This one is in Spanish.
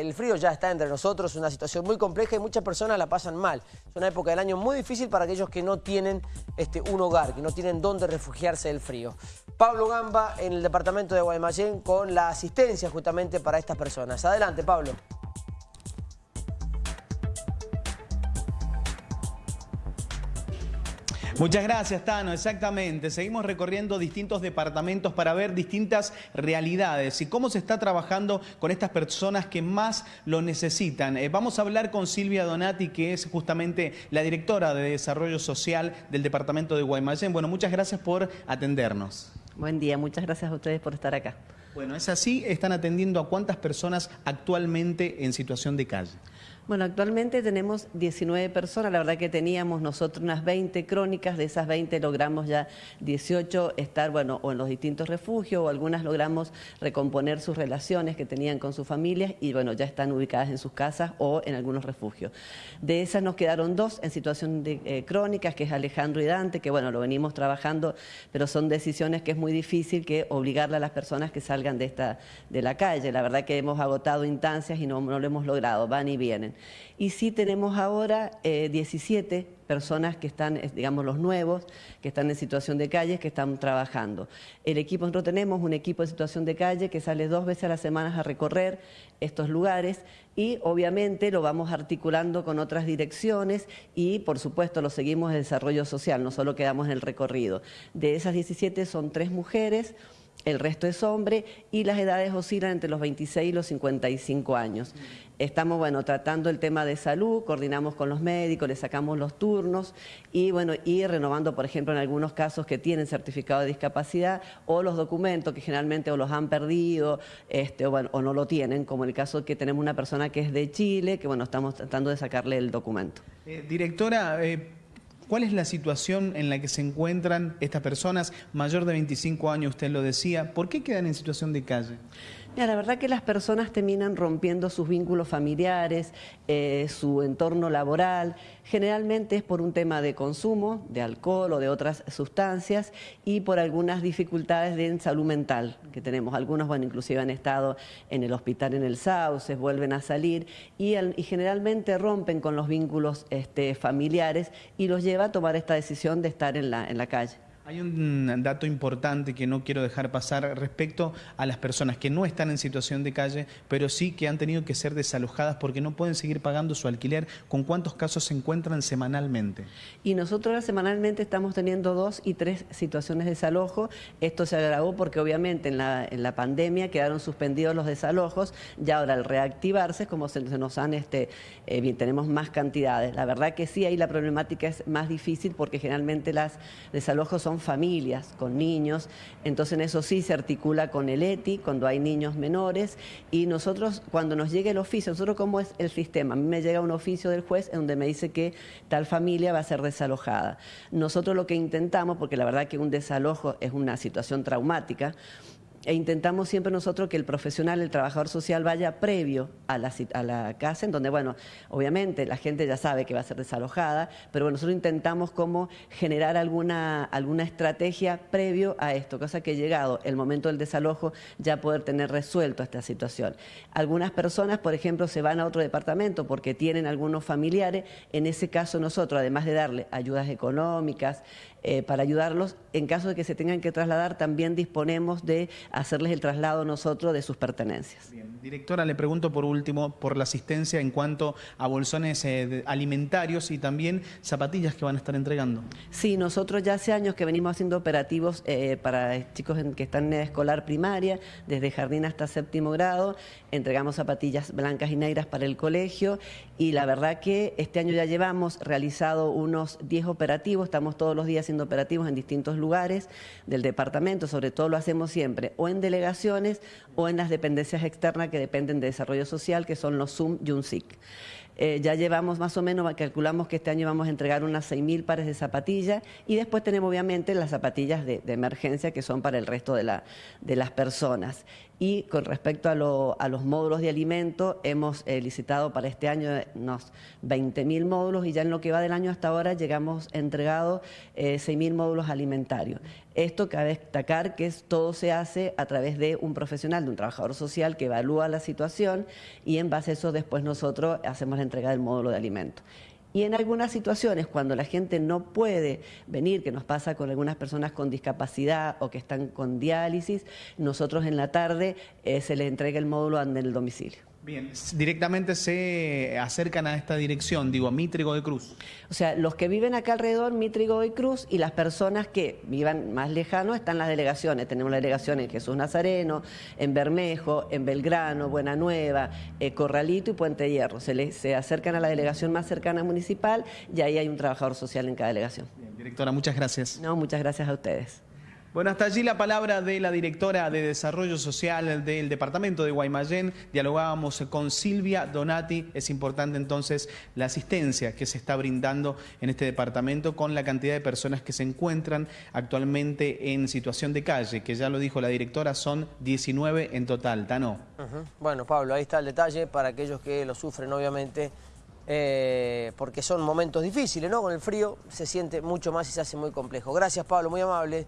El frío ya está entre nosotros, es una situación muy compleja y muchas personas la pasan mal. Es una época del año muy difícil para aquellos que no tienen este, un hogar, que no tienen dónde refugiarse del frío. Pablo Gamba en el departamento de Guaymallén con la asistencia justamente para estas personas. Adelante, Pablo. Muchas gracias, Tano. Exactamente. Seguimos recorriendo distintos departamentos para ver distintas realidades y cómo se está trabajando con estas personas que más lo necesitan. Eh, vamos a hablar con Silvia Donati, que es justamente la directora de Desarrollo Social del departamento de Guaymallén. Bueno, muchas gracias por atendernos. Buen día, muchas gracias a ustedes por estar acá. Bueno, es así, están atendiendo a cuántas personas actualmente en situación de calle. Bueno, actualmente tenemos 19 personas, la verdad que teníamos nosotros unas 20 crónicas, de esas 20 logramos ya 18 estar, bueno, o en los distintos refugios, o algunas logramos recomponer sus relaciones que tenían con sus familias y bueno, ya están ubicadas en sus casas o en algunos refugios. De esas nos quedaron dos en situación de eh, crónicas, que es Alejandro y Dante, que bueno, lo venimos trabajando, pero son decisiones que es muy difícil que obligarle a las personas que salgan de, esta, de la calle. La verdad que hemos agotado instancias y no, lo hemos logrado, van y vienen. Y sí tenemos ahora 17 eh, personas que están, digamos, los nuevos, que están en situación de calle, que están trabajando. El equipo, nosotros tenemos un equipo de situación de calle que sale dos veces a la semana a recorrer estos lugares y obviamente lo vamos articulando con otras direcciones y por supuesto lo seguimos en desarrollo social, no solo quedamos en el recorrido. De esas 17 son tres mujeres, el resto es hombre y las edades oscilan entre los 26 y los 55 años. Estamos, bueno, tratando el tema de salud, coordinamos con los médicos, les sacamos los turnos y, bueno, y renovando, por ejemplo, en algunos casos que tienen certificado de discapacidad o los documentos que generalmente o los han perdido este, o no lo tienen, como el caso que tenemos una persona que es de Chile, que, bueno, estamos tratando de sacarle el documento. Eh, directora, eh, ¿Cuál es la situación en la que se encuentran estas personas, mayor de 25 años, usted lo decía? ¿Por qué quedan en situación de calle? Mira, la verdad que las personas terminan rompiendo sus vínculos familiares, eh, su entorno laboral. Generalmente es por un tema de consumo, de alcohol o de otras sustancias y por algunas dificultades de salud mental que tenemos. Algunos, bueno, inclusive han estado en el hospital en el Sauces, vuelven a salir y, generalmente rompen con los vínculos este, familiares y los lleva a tomar esta decisión de estar en la, en la calle. Hay un dato importante que no quiero dejar pasar respecto a las personas que no están en situación de calle, pero sí que han tenido que ser desalojadas porque no pueden seguir pagando su alquiler. ¿Con cuántos casos se encuentran semanalmente? Y nosotros semanalmente estamos teniendo dos y tres situaciones de desalojo. Esto se agravó porque obviamente en la, pandemia quedaron suspendidos los desalojos y ahora al reactivarse, como se, nos han, este, eh, tenemos más cantidades. La verdad que sí, ahí la problemática es más difícil porque generalmente las desalojos son familias con niños, entonces en eso sí se articula con el ETI cuando hay niños menores. Y nosotros cuando nos llega el oficio, nosotros cómo es el sistema, a mí me llega un oficio del juez en donde me dice que tal familia va a ser desalojada. Nosotros lo que intentamos, porque la verdad que un desalojo es una situación traumática, e intentamos siempre nosotros que el profesional, el trabajador social vaya previo a la, casa, en donde, bueno, obviamente la gente ya sabe que va a ser desalojada, pero bueno, nosotros intentamos como generar alguna, alguna estrategia previo a esto, cosa que llegado el momento del desalojo ya poder tener resuelto esta situación. Algunas personas, por ejemplo, se van a otro departamento porque tienen algunos familiares, en ese caso nosotros, además de darle ayudas económicas, eh, para ayudarlos, en caso de que se tengan que trasladar, también disponemos de hacerles el traslado nosotros de sus pertenencias. Bien. Directora, le pregunto por último por la asistencia en cuanto a bolsones eh, alimentarios y también zapatillas que van a estar entregando. Sí, nosotros ya hace años que venimos haciendo operativos eh, para chicos que están en escolar primaria, desde jardín hasta séptimo grado, entregamos zapatillas blancas y negras para el colegio y la verdad que este año ya llevamos realizado unos 10 operativos, estamos todos los días haciendo operativos en distintos lugares del departamento, sobre todo lo hacemos siempre o en delegaciones o en las dependencias externas que dependen de desarrollo social, que son los SUM y UNSIC. Eh, ya llevamos más o menos, calculamos que este año vamos a entregar unas 6.000 pares de zapatillas y después tenemos obviamente las zapatillas de, emergencia que son para el resto de, la, de las personas. Y con respecto a, los módulos de alimento, hemos eh, licitado para este año unos 20.000 módulos y ya en lo que va del año hasta ahora llegamos entregado eh, 6.000 módulos alimentarios. Esto cabe destacar que todo se hace a través de un profesional, de un trabajador social que evalúa la situación y en base a eso después nosotros hacemos la entrega del módulo de alimentos. Y en algunas situaciones, cuando la gente no puede venir, que nos pasa con algunas personas con discapacidad o que están con diálisis, nosotros en la tarde eh, se les entrega el módulo en el domicilio. Bien, directamente se acercan a esta dirección, digo, a Mitrigo de Cruz. O sea, los que viven acá alrededor, Mitrigo de Cruz, y las personas que vivan más lejano están las delegaciones. Tenemos la delegación en Jesús Nazareno, en Bermejo, en Belgrano, Buena Nueva, eh, Corralito y Puente Hierro. Se, se acercan a la delegación más cercana municipal y ahí hay un trabajador social en cada delegación. Bien, directora, muchas gracias. No, muchas gracias a ustedes. Bueno, hasta allí la palabra de la directora de Desarrollo Social del Departamento de Guaymallén. Dialogábamos con Silvia Donati. Es importante entonces la asistencia que se está brindando en este departamento con la cantidad de personas que se encuentran actualmente en situación de calle, que ya lo dijo la directora, son 19 en total. Tano. Bueno, Pablo, ahí está el detalle para aquellos que lo sufren, obviamente. Eh, porque son momentos difíciles, ¿no? Con el frío se siente mucho más y se hace muy complejo. Gracias, Pablo, muy amable.